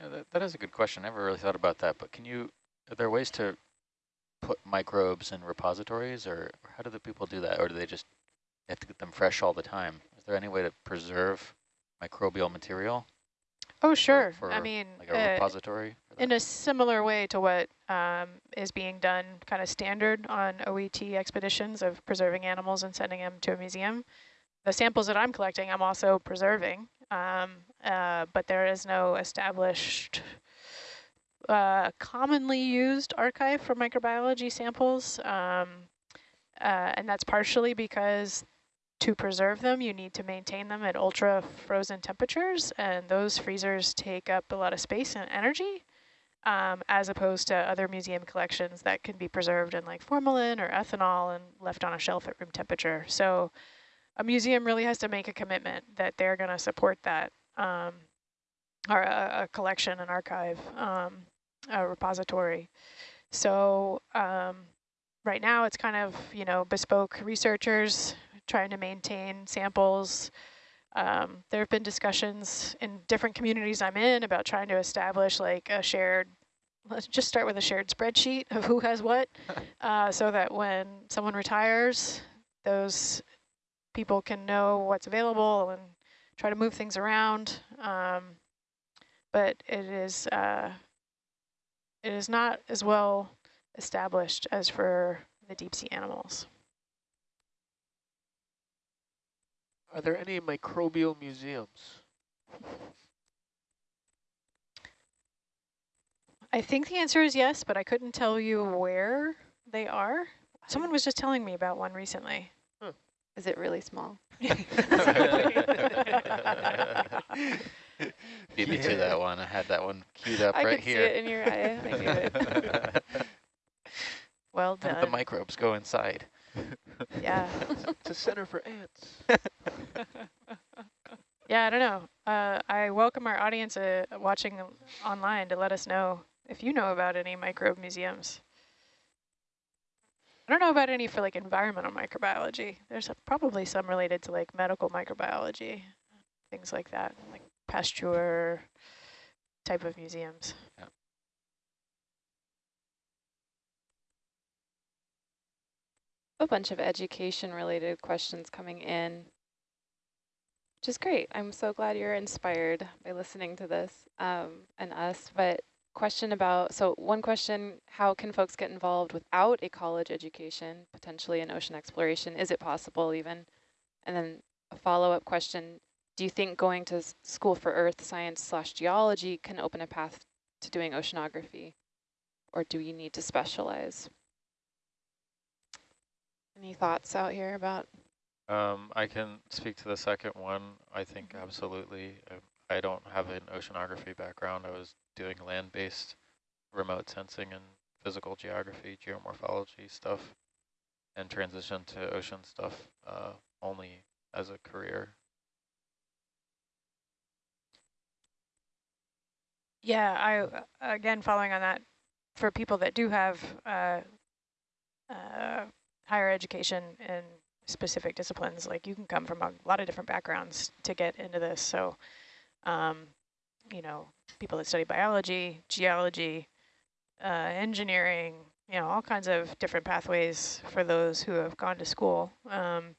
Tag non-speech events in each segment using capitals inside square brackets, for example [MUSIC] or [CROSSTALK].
Yeah, that, that is a good question. I never really thought about that, but can you, are there ways to put microbes in repositories or how do the people do that? Or do they just have to get them fresh all the time? Is there any way to preserve microbial material? Oh, sure. For, for I mean, like a uh, repository? In a similar way to what um, is being done kind of standard on OET expeditions of preserving animals and sending them to a museum. The samples that I'm collecting, I'm also preserving, um, uh, but there is no established uh, commonly used archive for microbiology samples. Um, uh, and that's partially because to preserve them, you need to maintain them at ultra frozen temperatures, and those freezers take up a lot of space and energy, um, as opposed to other museum collections that can be preserved in like formalin or ethanol and left on a shelf at room temperature. So a museum really has to make a commitment that they're going to support that, um, or a, a, collection, an archive, um, a repository. So um, right now it's kind of, you know, bespoke researchers trying to maintain samples. Um, there have been discussions in different communities I'm in about trying to establish like a shared, let's just start with a shared spreadsheet of who has what, [LAUGHS] uh, so that when someone retires, those people can know what's available and try to move things around. Um, but it is uh, it is not as well established as for the deep sea animals. Are there any microbial museums? I think the answer is yes, but I couldn't tell you where they are. Someone was just telling me about one recently. Huh. Is it really small? [LAUGHS] [LAUGHS] Beat me yeah. to that one. I had that one queued up I right could here. see it in your eye. I knew it. [LAUGHS] well done. How did the microbes go inside? Yeah. it's a center for ants. yeah, I don't know. Uh, I welcome our audience uh, watching online to let us know if you know about any microbe museums. I don't know about any for like environmental microbiology. There's a, probably some related to like medical microbiology, things like that, like Pasteur type of museums. Yeah. a bunch of education related questions coming in, which is great. I'm so glad you're inspired by listening to this um, and us. But question about, so one question, how can folks get involved without a college education, potentially in ocean exploration? Is it possible even? And then a follow-up question, do you think going to school for earth science slash geology can open a path to doing oceanography? Or do you need to specialize? Any thoughts out here about? Um, I can speak to the second one. I think mm-hmm. absolutely. I, I don't have an oceanography background. I was doing land-based remote sensing and physical geography, geomorphology stuff, and transition to ocean stuff uh, only as a career. Yeah, I again following on that, for people that do have uh, uh, higher education in specific disciplines. Like you can come from a lot of different backgrounds to get into this. So, um, you know, people that study biology, geology, uh, engineering, you know, all kinds of different pathways for those who have gone to school. Um,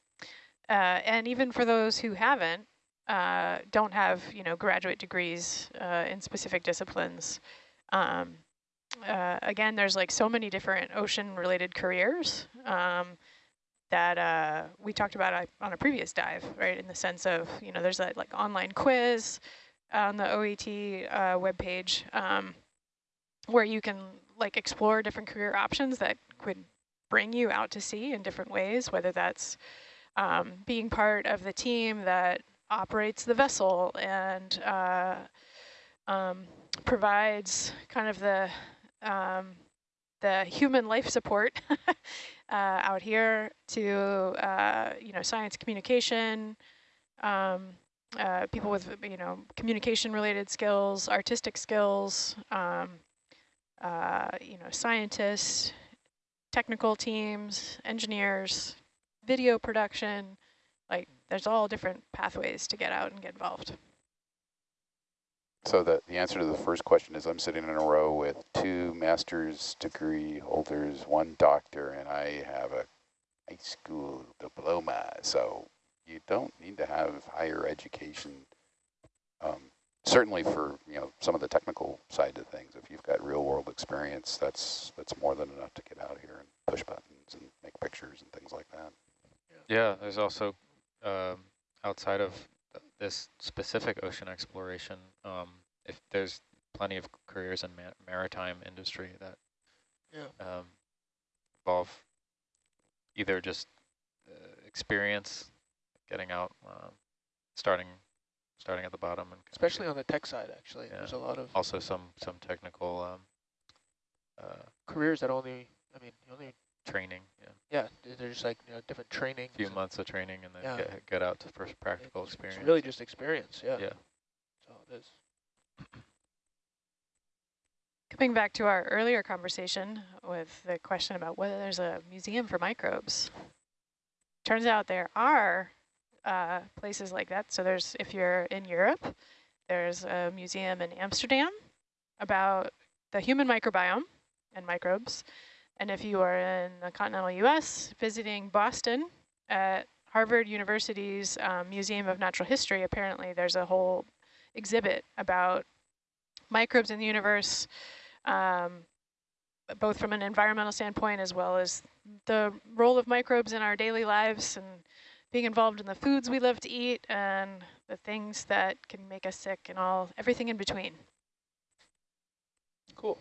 uh, and even for those who haven't, uh, don't have, you know, graduate degrees uh, in specific disciplines. Um, uh, again, there's like so many different ocean related careers um, that uh, we talked about on a previous dive, right? In the sense of, you know, there's that like online quiz on the OET uh, webpage um, where you can like explore different career options that could bring you out to sea in different ways, whether that's um, being part of the team that operates the vessel and uh, um, provides kind of the um, the human life support [LAUGHS] uh, out here to, uh, you know, science communication, um, uh, people with, you know, communication related skills, artistic skills, um, uh, you know, scientists, technical teams, engineers, video production, like there's all different pathways to get out and get involved. So the, the answer to the first question is I'm sitting in a row with two master's degree holders, one doctor, and I have a high school diploma. So you don't need to have higher education. Um, certainly for you know some of the technical side of things, if you've got real world experience, that's that's more than enough to get out here and push buttons and make pictures and things like that. Yeah, there's also um, outside of this specific ocean exploration, um, if there's plenty of careers in ma maritime industry that Yeah. um, involve either just uh, experience, getting out, um, starting starting at the bottom, and Especially on the tech side, actually. Yeah. There's a lot of also some some technical um, uh, careers that only, I mean, only, training. Yeah, yeah, there's like you know, different training. a few months of training, and then Yeah. get get out to first practical It's experience. really just experience, yeah. yeah. So it is. [CLEARS THROAT] Coming back to our earlier conversation with the question about whether there's a museum for microbes. Turns out there are uh, places like that. So there's, if you're in Europe, there's a museum in Amsterdam about the human microbiome and microbes. And if you are in the continental US, visiting Boston at Harvard University's um, Museum of Natural History, apparently there's a whole exhibit about microbes in the universe, um, both from an environmental standpoint as well as the role of microbes in our daily lives and being involved in the foods we love to eat and the things that can make us sick and all everything in between. Cool.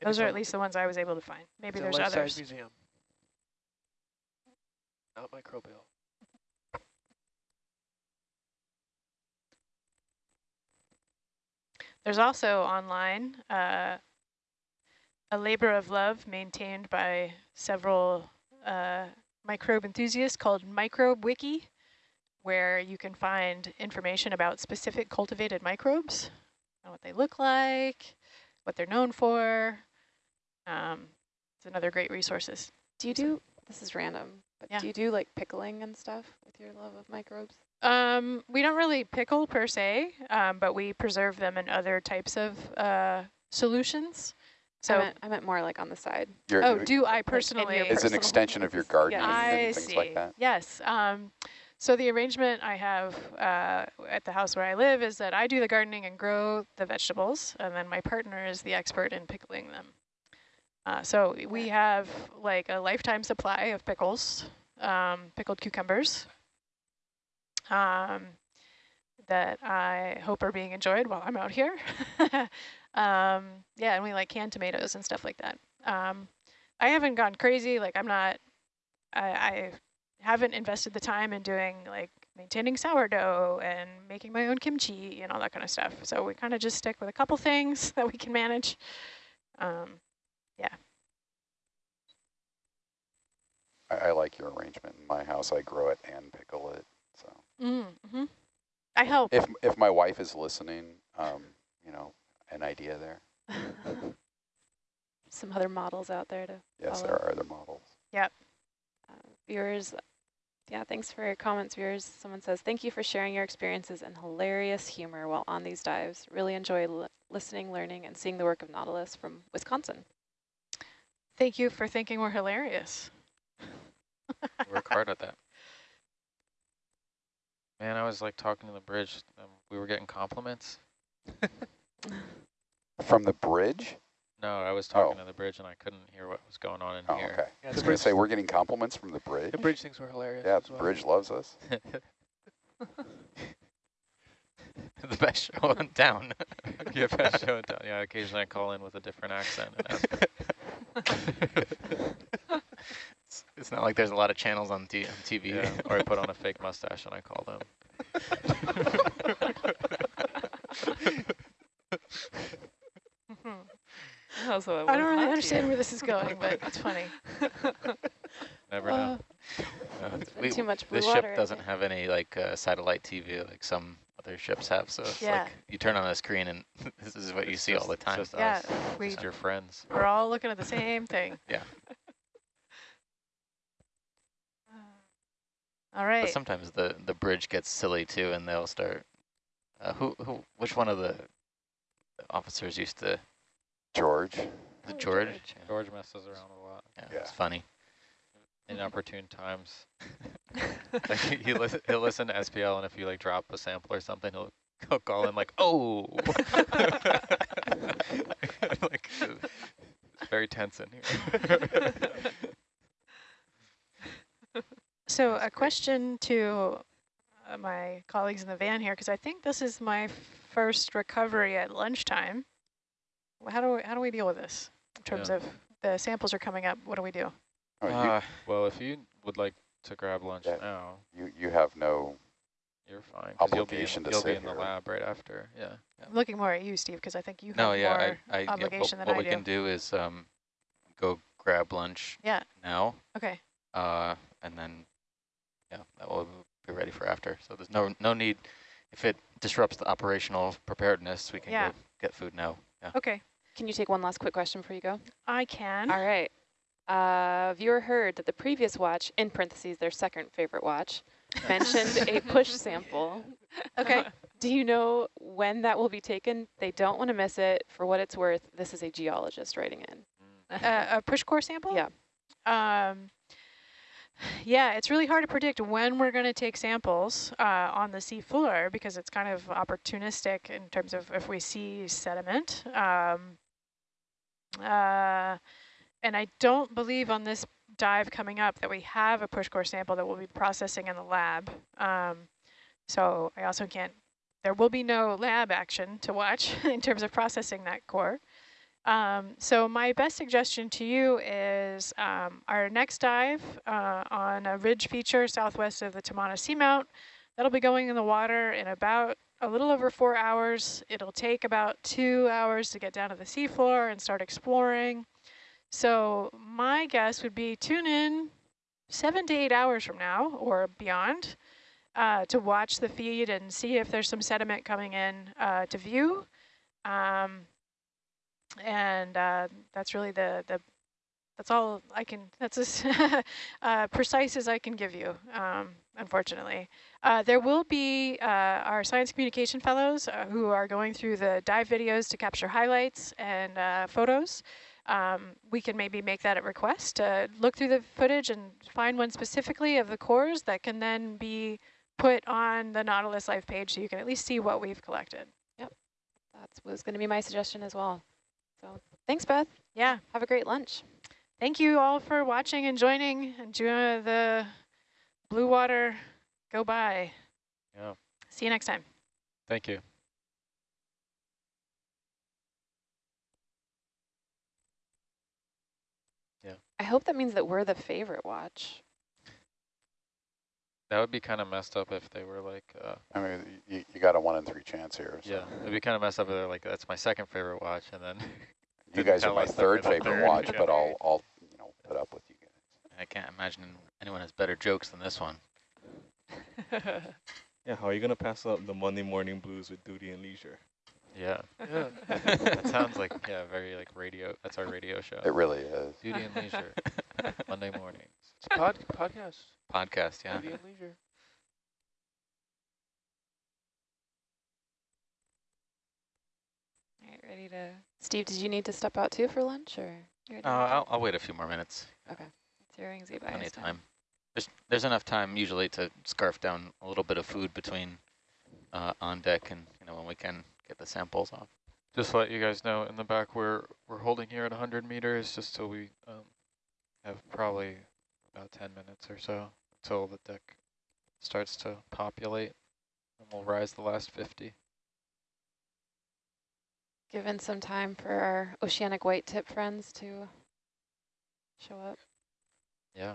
Those are at least the ones I was able to find. Maybe there's others. museum. Not microbial. There's also online uh, a labor of love maintained by several uh, microbe enthusiasts called Microbe Wiki, where you can find information about specific cultivated microbes, what they look like, what they're known for. Um, it's another great resources. Do you do, this is random, but Yeah. do you do like pickling and stuff with your love of microbes? Um, we don't really pickle per se, um, but we preserve them in other types of uh, solutions. So So I meant, I meant more like on the side. You're, Oh, do I in personally? your it's an extension of your use. gardening Yes. I and see. like that. Yes. Um, so the arrangement I have uh, at the house where I live is that I do the gardening and grow the vegetables, and then my partner is the expert in pickling them. Uh, so we have like a lifetime supply of pickles, um, pickled cucumbers, um, that I hope are being enjoyed while I'm out here. [LAUGHS] um, yeah, and we like canned tomatoes and stuff like that. Um, I haven't gone crazy. Like I'm not, I, I haven't invested the time in doing like maintaining sourdough and making my own kimchi and all that kind of stuff. So we kind of just stick with a couple things [LAUGHS] that we can manage. Um, yeah. I, I like your arrangement. In my house, I grow it and pickle it. So mm -hmm. I help. if if my wife is listening, um, you know, an idea there. [LAUGHS] Some other models out there to Yes, follow. there are other models. Uh, viewers, yeah, thanks for your comments, viewers. Someone says, thank you for sharing your experiences and hilarious humor while on these dives. Really enjoy li listening, learning, and seeing the work of Nautilus from Wisconsin. Thank you for thinking we're hilarious. Work hard at that. Man, I was like talking to the bridge. Um, we were getting compliments. [LAUGHS] From the bridge? No, I was oh. talking Oh. to the bridge and I couldn't hear what was going on in Oh, here. okay. Yeah, I was going to say, we're getting compliments from the bridge? the bridge thinks we're hilarious. Yeah, as the well. bridge loves us. [LAUGHS] [LAUGHS] the best show in town. [LAUGHS] yeah, best show in town. Yeah, occasionally I call in with a different accent. And ask. It's, it's not like there's a lot of channels on, t on TV. Yeah, or I put on a fake mustache and I call them. [LAUGHS] Also, I don't really understand where this is going, but it's [LAUGHS] funny. Never Uh, know. [LAUGHS] Uh, It's we- too much blue this water ship doesn't have any like uh, satellite TV like some other ships have. So it's Yeah. like you turn on the screen and this is what you It's see all the just- time. Just Yeah, us, we- just your friends. We're all looking at the same thing. Yeah. All right. But sometimes the, the bridge gets silly too, and they'll start, uh, who, who, which one of the officers used to, George, the Oh, George? George. Yeah, George messes around a lot. yeah, Yeah. it's funny. [LAUGHS] Inopportune times. [LAUGHS] Like he, he listen, he'll listen to SPL, and if you like drop a sample or something, he'll, he'll call in like, "Oh," [LAUGHS] like it's very tense in here. So That's a great. question to uh, my colleagues in the van here, because I think this is my first recovery at lunchtime. How do we, how do we deal with this in terms Yeah. of the samples are coming up? What do we do? oh, Uh, well, if you would like to grab lunch Yeah. now, you, you have no, you're fine. 'cause you'll be in, Obligation to you'll be sit in the lab right after. Yeah. I'm looking more at you, Steve, because I think you have No, yeah, more. I, I, yeah, what, obligation than what we can do is um, go grab lunch Yeah. now, Okay. uh, and then, yeah, that will be ready for after. So there's no no need, if it disrupts the operational preparedness, we can Yeah. go get food now. Yeah. Okay. Can you take one last quick question before you go? I can. All right. Uh, viewer heard that the previous watch, in parentheses, their second favorite watch, mentioned a push sample. [LAUGHS] Okay. Do you know when that will be taken? They don't want to miss it. For what it's worth, this is a geologist writing in. uh, a push core sample? Yeah. Um, yeah, it's really hard to predict when we're going to take samples uh, on the sea floor because it's kind of opportunistic in terms of if we see sediment. Um, uh, and I don't believe on this dive coming up that we have a push core sample that we'll be processing in the lab. Um, so I also can't, there will be no lab action to watch [LAUGHS] in terms of processing that core. Um, so my best suggestion to you is um, our next dive uh, on a ridge feature southwest of the Tamana Seamount. That'll be going in the water in about a little over four hours. It'll take about two hours to get down to the seafloor and start exploring. So my guess would be tune in seven to eight hours from now or beyond uh, to watch the feed and see if there's some sediment coming in uh, to view. Um, and uh, that's really the, the that's all I can, that's as [LAUGHS] uh, precise as I can give you, um, unfortunately. Uh, there will be uh, our science communication fellows uh, who are going through the dive videos to capture highlights and uh, photos. Um, we can maybe make that a request, uh, look through the footage and find one specifically of the cores that can then be put on the Nautilus Life page so you can at least see what we've collected. Yep, that was going to be my suggestion as well. So thanks, Beth. Yeah. Have a great lunch. Thank you all for watching and joining. Enjoy the blue water go by. Yeah. See you next time. Thank you. Yeah. I hope that means that we're the favorite watch. That would be kind of messed up if they were like, uh, I mean, you, you got a one in three chance here. So. yeah, it'd be kind of messed up if they're like, that's my second favorite watch, and then You guys are my us that we're third favorite third. watch, Yeah. but I'll, [LAUGHS] I'll, you know, put up with you guys. I can't imagine anyone has better jokes than this one. [LAUGHS] Yeah, how are you gonna pass up the Monday morning blues with duty and leisure? yeah, Yeah. [LAUGHS] that sounds like yeah, very like radio. That's our radio show. It really is. Duty and leisure, Monday mornings. It's a pod, podcast. Podcast, yeah. Movie leisure. All right, ready to... Steve, did you need to step out too for lunch or? you Uh, I'll. I'll wait a few more minutes. It's your anxiety Plenty of time. There's, there's enough time usually to scarf down a little bit of food between uh, on deck and you know when we can get the samples off. Just to let you guys know, in the back we're we're holding here at 100 meters, just so we um, have probably about 10 minutes or so until the deck starts to populate, and we'll rise the last 50. Given some time for our oceanic white tip friends to show up. Yeah.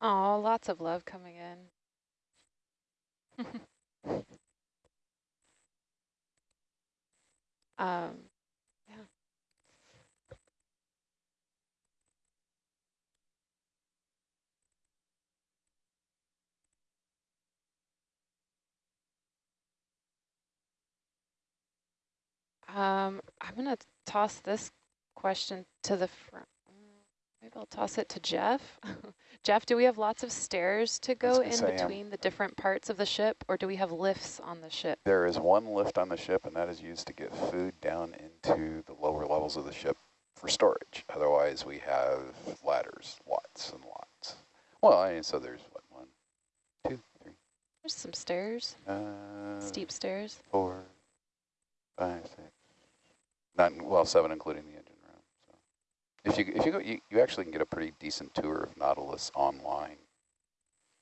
Oh, lots of love coming in. [LAUGHS] um, yeah. Um, I'm going to toss this question to the front. Maybe I'll toss it to Jeff. [LAUGHS] Jeff, do we have lots of stairs to go in between the different parts of the ship, or do we have lifts on the ship? There is one lift on the ship, and that is used to get food down into the lower levels of the ship for storage. Otherwise, we have ladders, lots and lots. Well, I mean, so there's what, one, two, three, There's some stairs, uh, steep stairs. four, five, six, nine, well, seven including the engine if you if you go, you, you actually can get a pretty decent tour of Nautilus online.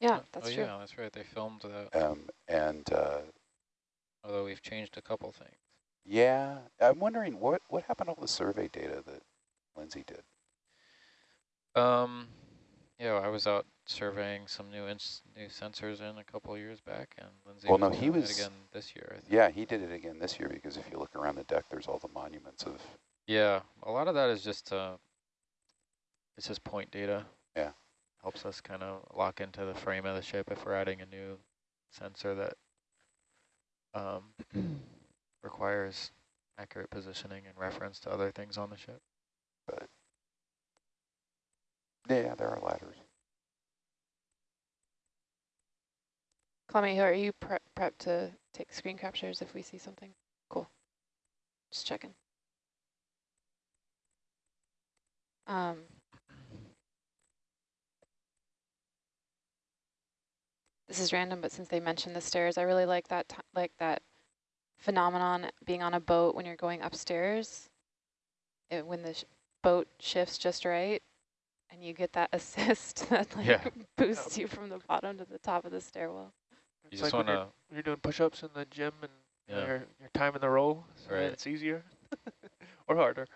Yeah, that's oh, true. yeah, that's right. They filmed that, Um, and uh, although we've changed a couple things. yeah, I'm wondering what what happened to all the survey data that Lindsay did. Um, yeah, I was out surveying some new ins new sensors in a couple of years back, and Lindsay Well, no, he doing was- it again this year. I think. Yeah, he did it again this year because if you look around the deck, there's all the monuments of Yeah, a lot of that is just uh, it's just point data. Yeah. helps us kind of lock into the frame of the ship if we're adding a new sensor that um, [CLEARS THROAT] requires accurate positioning and reference to other things on the ship. But yeah, there are ladders. Clemmy, are you prep prepped to take screen captures if we see something? Cool. Just checking. Um, this is random, but since they mentioned the stairs, I really like that like that phenomenon being on a boat when you're going upstairs. It, when the sh boat shifts just right, and you get that [LAUGHS] assist that like Yeah. [LAUGHS] boosts you from the bottom to the top of the stairwell. You It's just like when want you're, to, when you're doing push-ups in the gym and you know, yeah. you're, you're timing the row, so Right. it's easier [LAUGHS] or harder.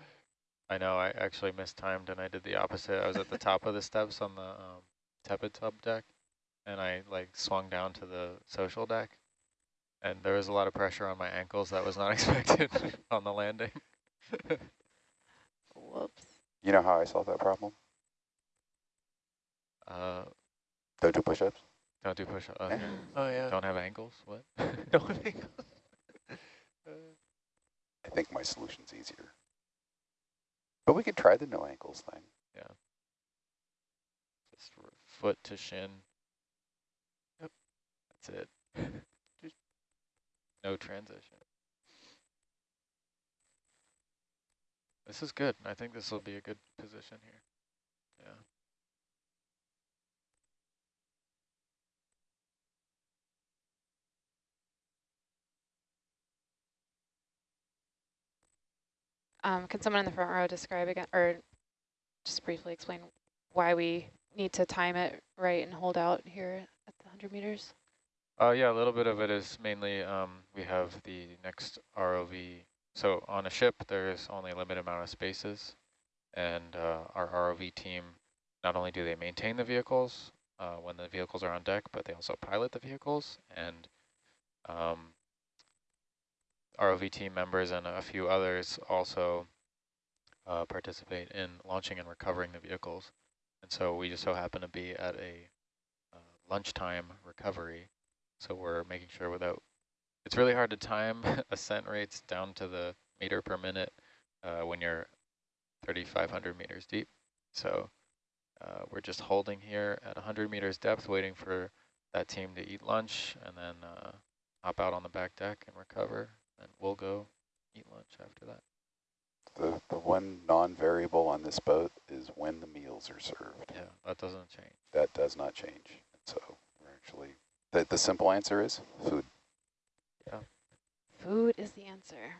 I know I actually mistimed and I did the opposite. I was at the top of the steps on the um, tepid tub deck, and I like swung down to the social deck, and there was a lot of pressure on my ankles that was not [LAUGHS] expected [LAUGHS] on the landing. Whoops. You know how I solved that problem? uh, Don't do push-ups. don't do push. Okay. Oh yeah. Don't have ankles. What? [LAUGHS] Don't think. Uh, I think my solution's easier. But we could try the no ankles thing. Yeah. Just foot to shin. That's it. No transition. This is good. I think this will be a good position here. Yeah. Um, can someone in the front row describe again, or just briefly explain why we need to time it right and hold out here at the 100 meters? Uh, yeah, a little bit of it is mainly um, we have the next ROV. So on a ship, there is only a limited amount of spaces, and uh, our ROV team, not only do they maintain the vehicles uh, when the vehicles are on deck, but they also pilot the vehicles, and um, ROV team members and a few others also uh, participate in launching and recovering the vehicles. And so we just so happen to be at a uh, lunchtime recovery so we're making sure without, it's really hard to time [LAUGHS] ascent rates down to the meter per minute uh, when you're 3,500 meters deep. So uh, we're just holding here at 100 meters depth, waiting for that team to eat lunch and then uh, hop out on the back deck and recover. And we'll go eat lunch after that. The, the one non-variable on this boat is when the meals are served. Yeah, that doesn't change. That does not change. So we're actually, the, the simple answer is food. Yeah. Food is the answer.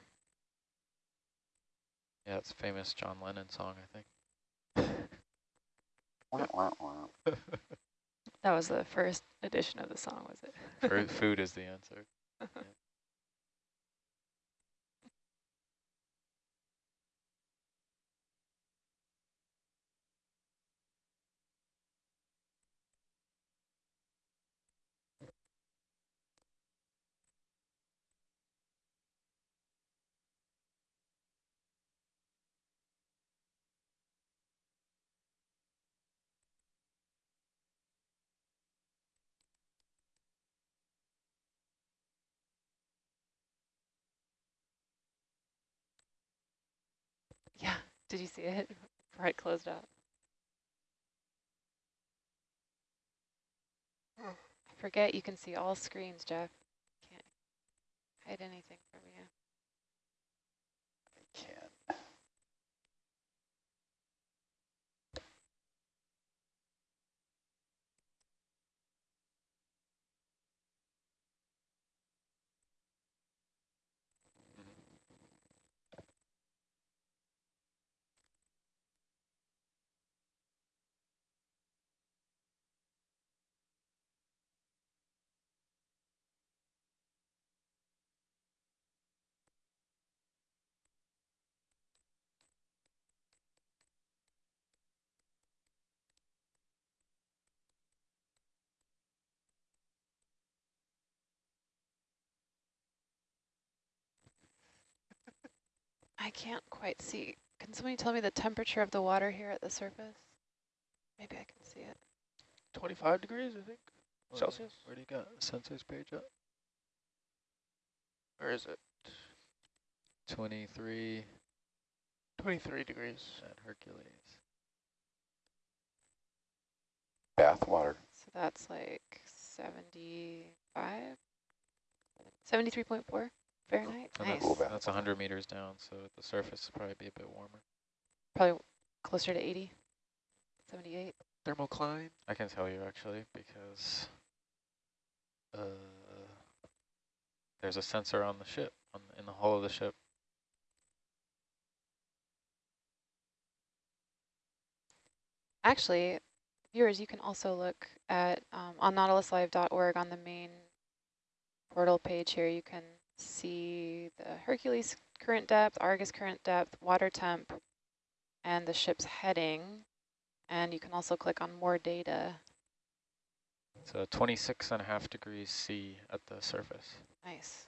Yeah, it's a famous John Lennon song, I think. [LAUGHS] That was the first edition of the song, was it? Food is the answer. [LAUGHS] Did you see it before I closed up? I forget you can see all screens, Jeff. Can't hide anything from you. I can't quite see. Can somebody tell me the temperature of the water here at the surface? Maybe I can see it. 25 degrees, I think, Celsius. Where do you got the sensors page up? Or is it 23 23 degrees? at Hercules. Bath water. So that's like 75? 73.4 Fahrenheit? And Nice. Cool that's, bath that's 100 meters down, so the surface will probably be a bit warmer. Probably closer to 80, 78. Thermocline. I can tell you actually because uh, there's a sensor on the ship, on in the hull of the ship. Actually, viewers, you can also look at um, on nautiluslive.org on the main portal page here. You can see the Hercules current depth, Argus current depth, water temp, and the ship's heading. And you can also click on more data. A 26 and a half degrees C at the surface. Nice.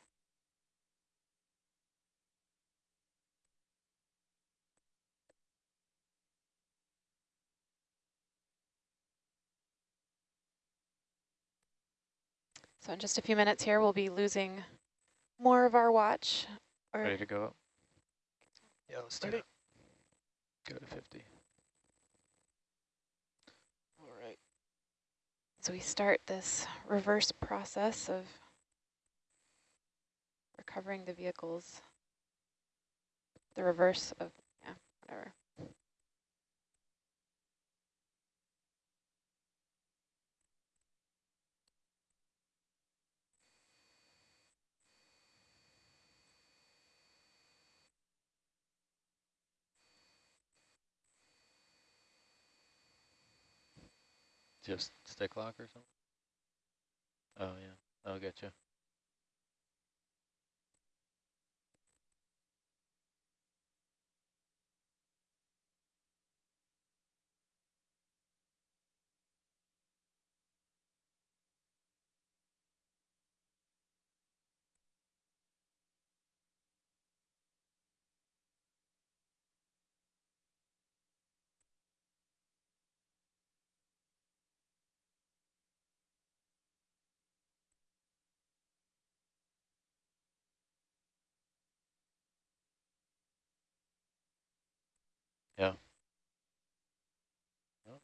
So in just a few minutes here, we'll be losing more of our watch. Or Ready to go up? Yeah, let's do Ready. it. Go to 50. All right. So we start this reverse process of recovering the vehicles. The reverse of, yeah, whatever. Just stick lock or something? Oh yeah, oh, that'll get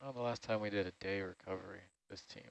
don't know the last time we did a day recovery, this team.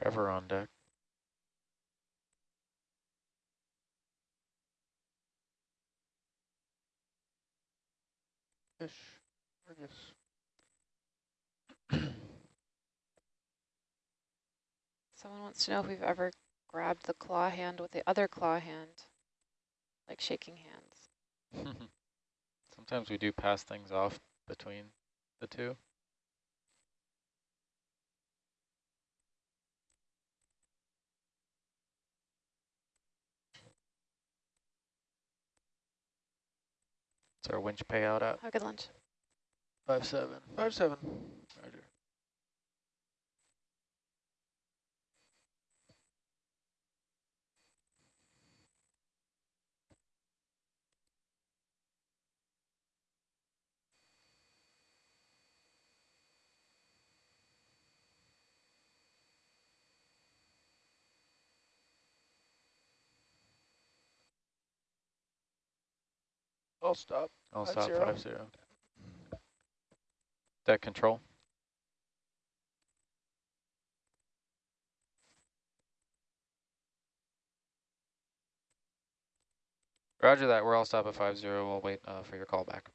Trevor on deck. Fish. Argus. [CLEARS THROAT] Someone wants to know if we've ever grabbed the claw hand with the other claw hand, like shaking hands. [LAUGHS] Sometimes we do pass things off between the two. What's our winch payout at? Have a good lunch. Five seven. Five seven. Roger. I'll stop. I'll Five stop zero. five zero. Deck control. Roger that. We're all stop at five zero. We'll wait uh, for your call back.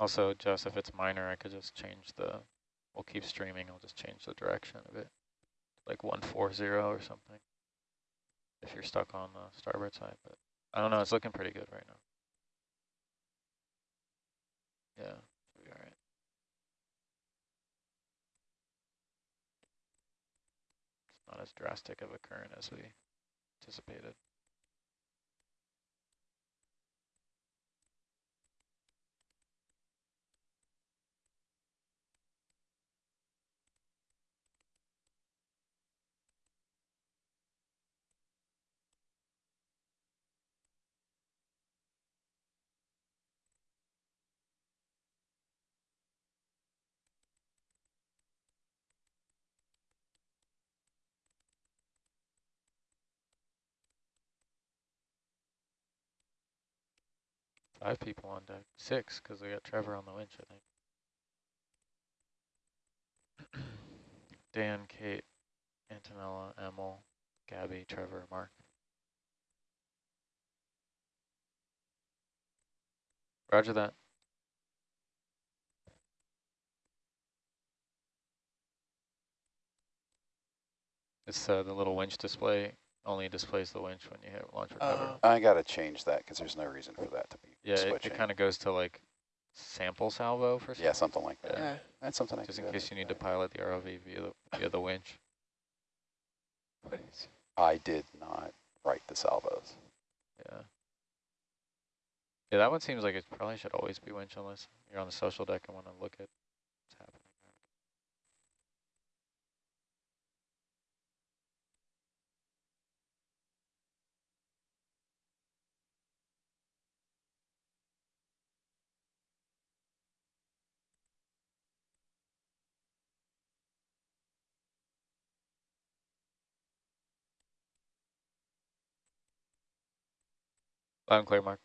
Also, Jess, if it's minor, I could just change the, we'll keep streaming. I'll just change the direction of it, like 140 or something, if you're stuck on the starboard side. But I don't know. It's looking pretty good right now. Yeah, not as drastic of a current as we anticipated. Five people on deck. Six, because we got Trevor on the winch, I think. [CLEARS THROAT] Dan, Kate, Antonella, Emil, Gabby, Trevor, Mark. Roger that. It's uh, the little winch display only displays the winch when you hit launch recover. Uh, I gotta change that because there's no reason for that to be yeah, it, switching. it kind of goes to like sample salvo for yeah, something like that. yeah. That's something I just can in case you need to pilot the ROV via the, via the winch. I did not write the salvos. Yeah. Yeah, that one seems like it probably should always be winch unless you're on the social deck and want to look at Loud and clear, Mark.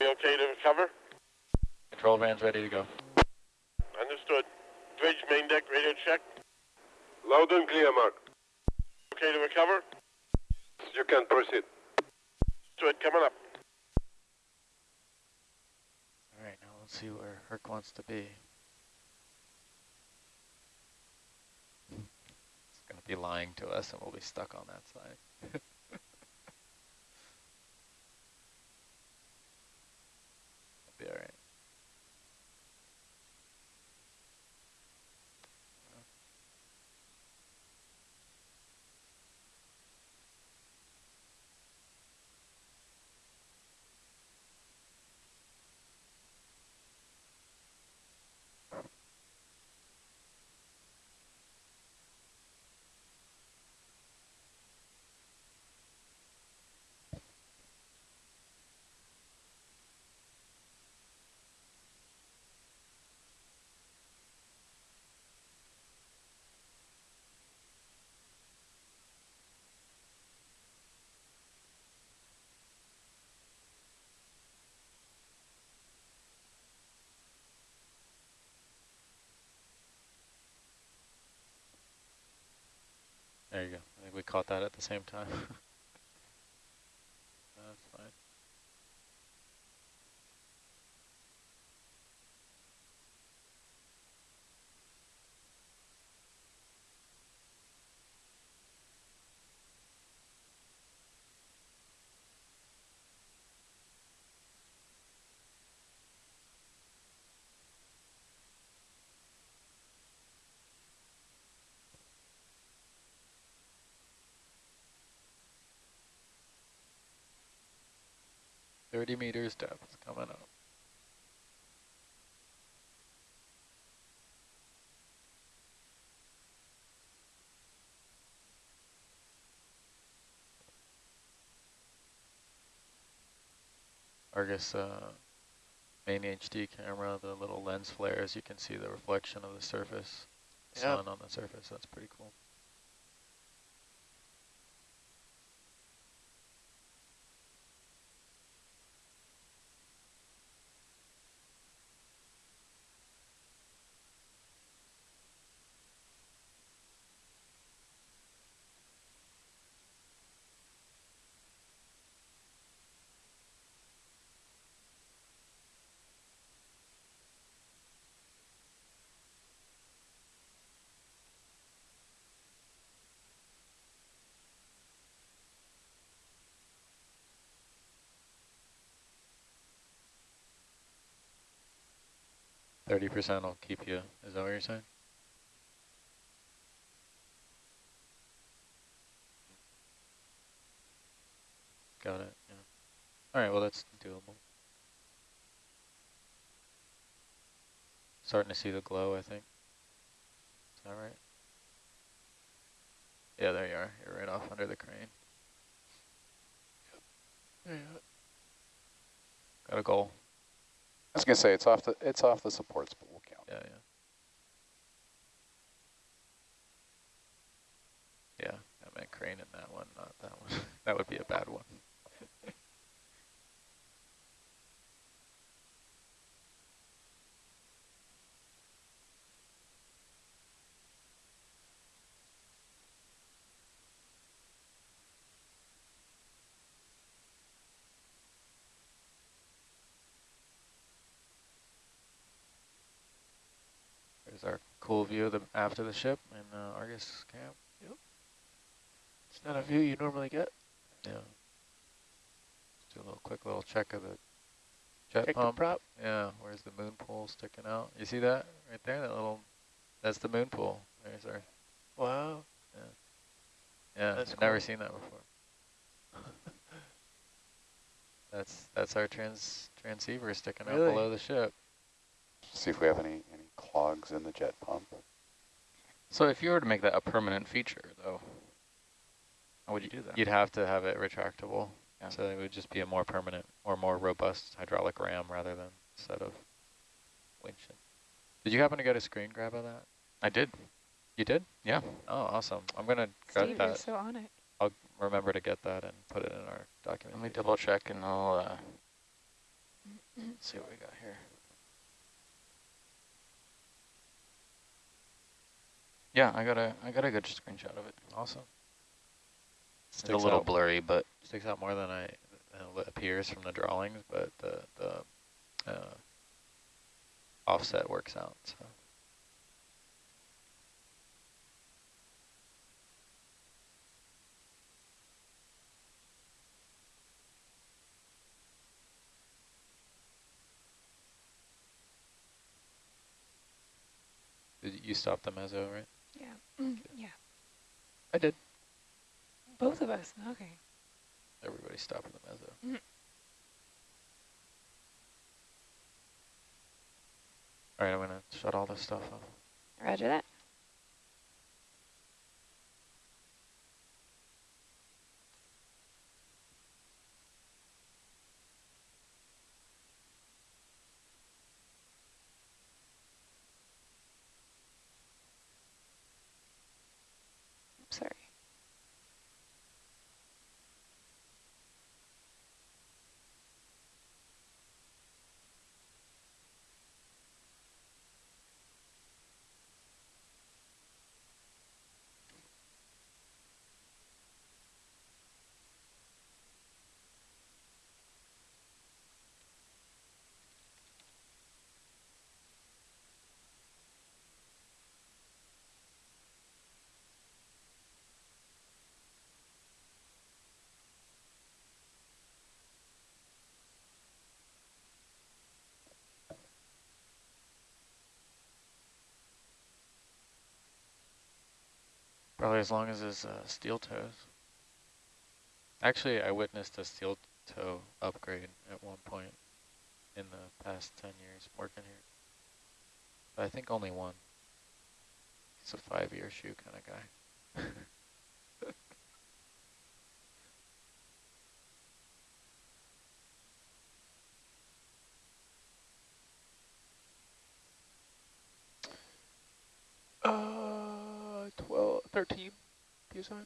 We okay to recover? Control van's ready to go. Understood. Bridge main deck radio check. Loud and clear, Mark. Okay to recover? You can proceed. To it coming up. All right, now let's see where Herc wants to be. It's going to be lying to us and we'll be stuck on that side. [LAUGHS] be all There you go. I think we caught that at the same time. [LAUGHS] 30 meters depth coming up. Argus uh, main HD camera, the little lens flares, you can see the reflection of the surface, Yeah. sun on the surface. That's pretty cool. Thirty percent will keep you. Is that what you're saying? Got it. Yeah. All right. Well, that's doable. Starting to see the glow. I think. Is that right? Yeah, there you are. You're right off under the crane. Yeah. Got a goal. I was gonna say it's off the it's off the supports, but we'll count. Yeah, yeah. Yeah, I meant crane in that one, not that one. [LAUGHS] that would be a bad one. Cool view of the after the ship in uh, Argus camp. Yep. It's not a view you normally get. Yeah. Let's do a little quick little check of the jet Check the pump. prop. Yeah, where's the moon pool sticking out? You see that right there? That little, that's the moon pool. There's our, Wow. yeah, That's I've never seen that before. that's that's our trans transceiver sticking out below the ship. See if we have any any clogs in the jet pump. So if you were to make that a permanent feature, though, how would you do that? You'd have to have it retractable. Yeah. So it would just be a more permanent or more robust hydraulic ram rather than a set of winches. Did you happen to get a screen grab of that? I did. You did? Yeah. Oh, awesome. I'm going to grab Steve, you're that. so on it. I'll remember to get that and put it in our document. Let me double check and I'll uh, see what we got here. Yeah, I got a I got a good screenshot of it. Awesome. It's a little out, blurry, but sticks out more than I than it appears from the drawings, but the the uh, offset works out. So you stop the mezzo, right? Yeah. Mm, yeah. I did. Both of us. Okay. Everybody stopping the mezzo. Mhm. All right, I'm gonna shut all this stuff off. Roger that. Probably as long as his uh, steel toes. Actually, I witnessed a steel toe upgrade at one point in the past 10 years working here. But I think only one. He's a five-year shoe kind of guy. [LAUGHS] 13 PSI.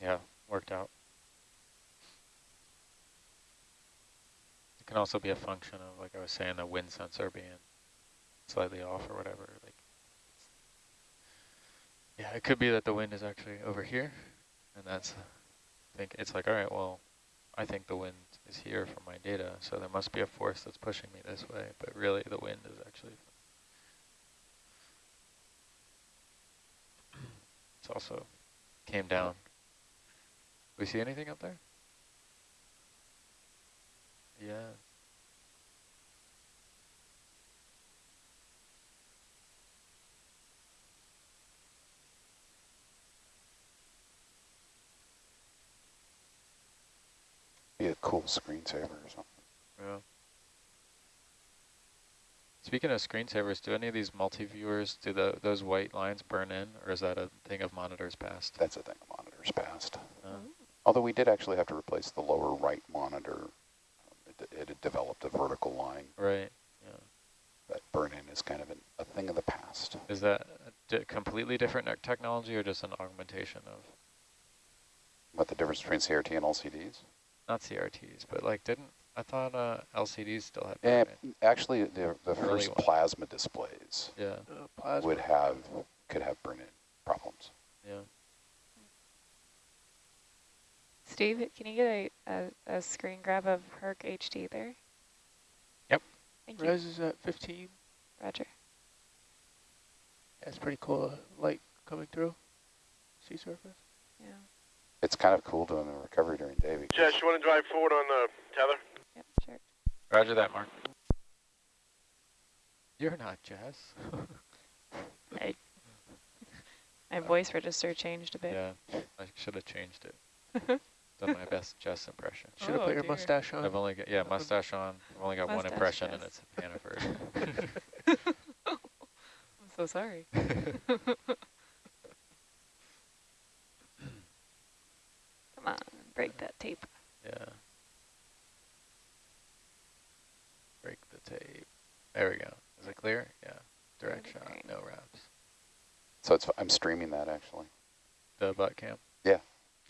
Yeah, worked out. It can also be a function of, like I was saying, the wind sensor being slightly off or whatever. Like, yeah, it could be that the wind is actually over here, and that's. I think it's like, all right, well, I think the wind is here from my data, so there must be a force that's pushing me this way. But really, the wind is actually. [CLEARS THROAT] It's also came down. We see anything up there? Yeah. Be a cool screensaver or something. Yeah. Speaking of screensavers, do any of these multi-viewers, do the, those white lines burn in, or is that a thing of monitors past? That's a thing of monitors past. Uh, Although we did actually have to replace the lower right monitor. It, it had developed a vertical line. right, yeah. That burn-in is kind of an, a thing of the past. Is that a di completely different technology or just an augmentation of, What the difference between CRT and LCDs? Not CRTs, but like didn't, I thought uh, LCDs still had burn-in. actually, the, the first one. plasma displays Yeah, Uh, plasma. would have, could have burn-in problems. yeah. Steve, can you get a, a, a screen grab of Herc HD there? Yep. Thank you, Res is at 15. Roger. That's pretty cool. uh, Light coming through. Sea surface. Yeah. It's kind of cool doing the recovery during day because Jess, you want to drive forward on uh, the tether? Yep, sure. Roger that, Mark. You're not Jess. [LAUGHS] I, My voice register changed a bit. yeah, I should have changed it. [LAUGHS] Done my best Jess impression. Should [LAUGHS] have Oh, put your dear. mustache on. I've only got, yeah, mustache on. I've only got one Mustache impression and Jess. it's Hannaford. I'm so sorry. Come on, break that tape. yeah. Break the tape. There we go. Is it clear? Yeah. Direct shot, great. no wraps. so it's I'm streaming that actually. The butt cam? Yeah.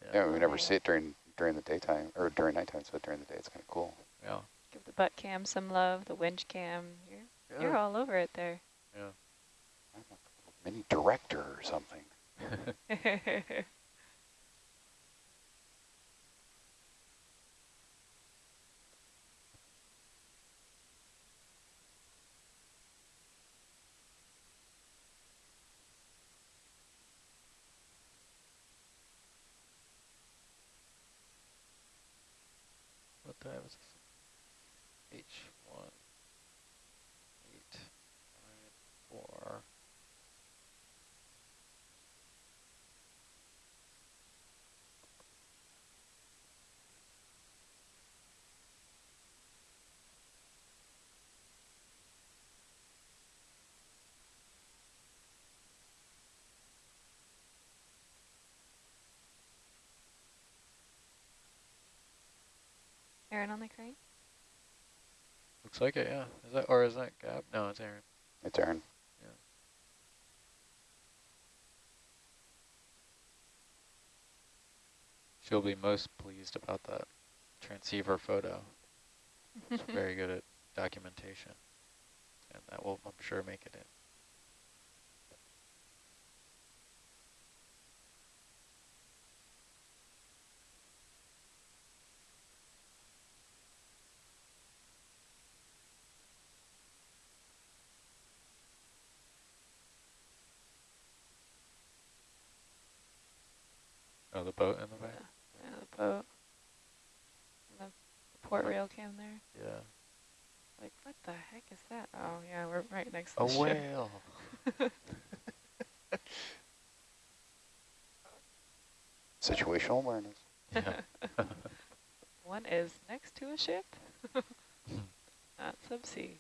Yeah. Yeah, we never see it during during the daytime or during nighttime. So during the day, it's kind of cool. Yeah. Give the butt cam some love, the winch cam. You're, Yeah. you're all over it there. Yeah. I'm a mini director or something. [LAUGHS] what time is this? H one eight nine four. Aaron on the crane? Looks like it, yeah. Is that or is that Gab? No, it's Aaron. It's Aaron. She'll be most pleased about that transceiver photo. It's [LAUGHS] very good at documentation. And that will, I'm sure, make it in. The boat in the back. Yeah, the boat. And the port rail cam there. Yeah. Like, what the heck is that? Oh, yeah, we're right next to A the ship. whale. [LAUGHS] Situational awareness. Yeah. [LAUGHS] One is next to a ship, [LAUGHS] not subsea.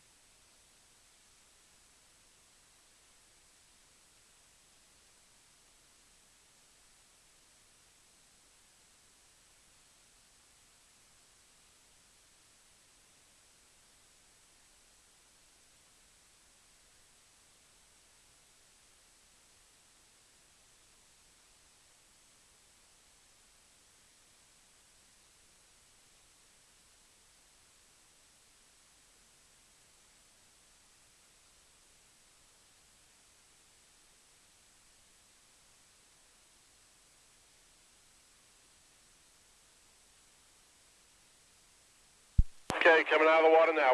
Okay, coming out of the water now.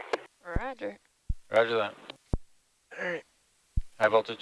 Roger. Roger that. All right. High voltage.